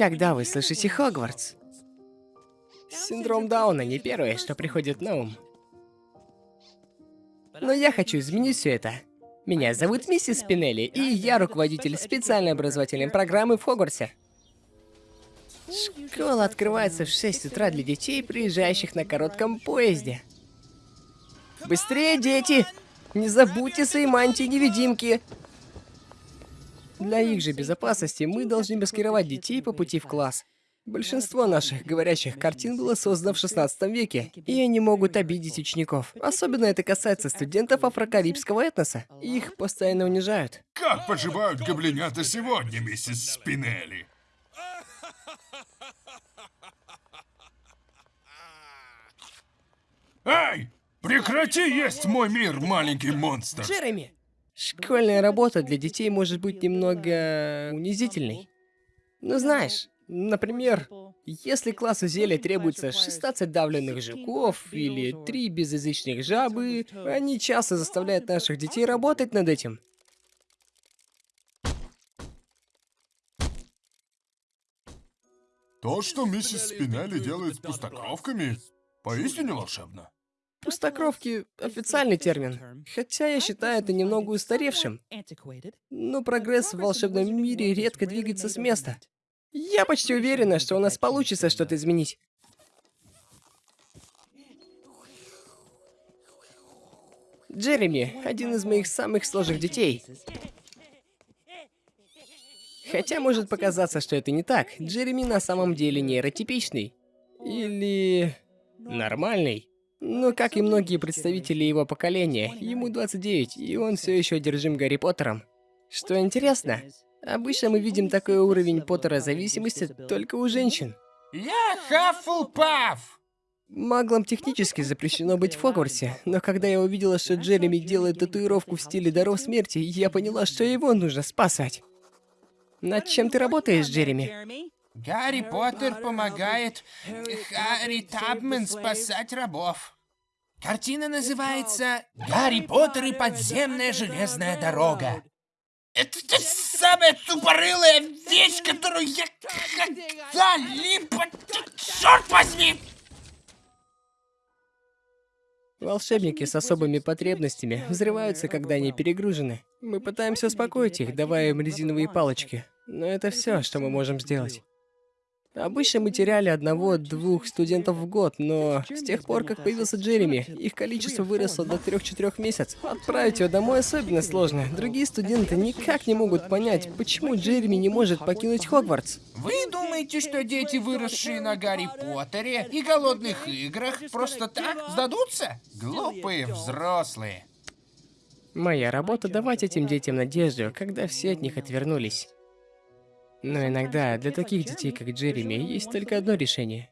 Когда вы слышите Хогвартс? Синдром Дауна не первое, что приходит на ум. Но я хочу изменить все это. Меня зовут миссис Спинелли, и я руководитель специальной образовательной программы в Хогвартсе. Школа открывается в 6 утра для детей, приезжающих на коротком поезде. Быстрее, дети! Не забудьте свои мантии-невидимки! Для их же безопасности мы должны маскировать детей по пути в класс. Большинство наших говорящих картин было создано в 16 веке, и они могут обидеть учеников. Особенно это касается студентов афрокарибского этноса. Их постоянно унижают. Как поживают гоблинята сегодня, миссис Спинелли? Эй! Прекрати есть мой мир, маленький монстр! Джереми! Школьная работа для детей может быть немного унизительной. Ну знаешь, например, если классу зелья требуется 16 давленных жуков или 3 безязычных жабы, они часто заставляют наших детей работать над этим. То, что миссис Спинелли делает с пустокровками, поистине волшебно. Пустокровки — официальный термин, хотя я считаю это немного устаревшим. Но прогресс в волшебном мире редко двигается с места. Я почти уверена, что у нас получится что-то изменить. Джереми — один из моих самых сложных детей. Хотя может показаться, что это не так. Джереми на самом деле нейротипичный. Или... нормальный. Но, как и многие представители его поколения, ему 29, и он все еще одержим Гарри Поттером. Что интересно, обычно мы видим такой уровень Поттера зависимости только у женщин. Я Хаффлпаф! Маглам технически запрещено быть в Хогвартсе, но когда я увидела, что Джереми делает татуировку в стиле даров смерти, я поняла, что его нужно спасать. Над чем ты работаешь, Джереми? Гарри Поттер помогает Харри Табмен спасать рабов. Картина называется «Гарри Поттер и подземная железная дорога». Это та самая тупорылая вещь, которую я когда-либо... Черт возьми! Волшебники с особыми потребностями взрываются, когда они перегружены. Мы пытаемся успокоить их, давая им резиновые палочки. Но это все, что мы можем сделать. Обычно мы теряли одного-двух студентов в год, но с тех пор, как появился Джереми, их количество выросло до 3-4 месяцев. Отправить его домой особенно сложно. Другие студенты никак не могут понять, почему Джереми не может покинуть Хогвартс. Вы думаете, что дети, выросшие на Гарри Поттере и голодных играх, просто так сдадутся? Глупые взрослые. Моя работа давать этим детям надежду, когда все от них отвернулись. Но иногда для таких детей, как Джереми, есть только одно решение.